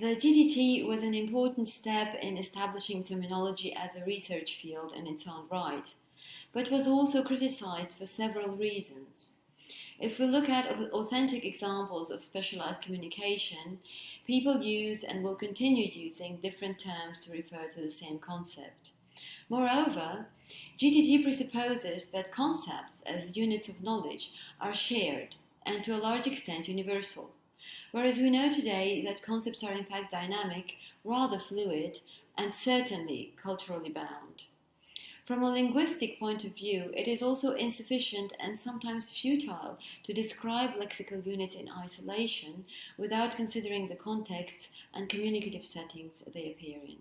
The GTT was an important step in establishing terminology as a research field in its own right, but was also criticized for several reasons. If we look at authentic examples of specialized communication, people use and will continue using different terms to refer to the same concept. Moreover, GTT presupposes that concepts as units of knowledge are shared and to a large extent universal, whereas we know today that concepts are in fact dynamic, rather fluid, and certainly culturally bound. From a linguistic point of view, it is also insufficient and sometimes futile to describe lexical units in isolation without considering the contexts and communicative settings they appear in.